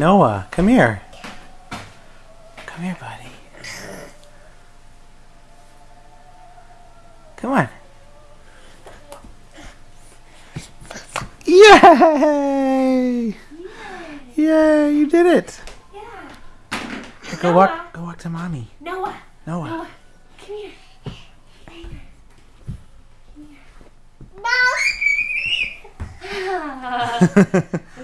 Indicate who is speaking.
Speaker 1: Noah, come here. Come here, buddy. Come on. Yay! Yay, you did it.
Speaker 2: Yeah.
Speaker 1: Here, go walk go walk to mommy.
Speaker 2: Noah.
Speaker 1: Noah.
Speaker 2: Noah. Come here. Come here. No.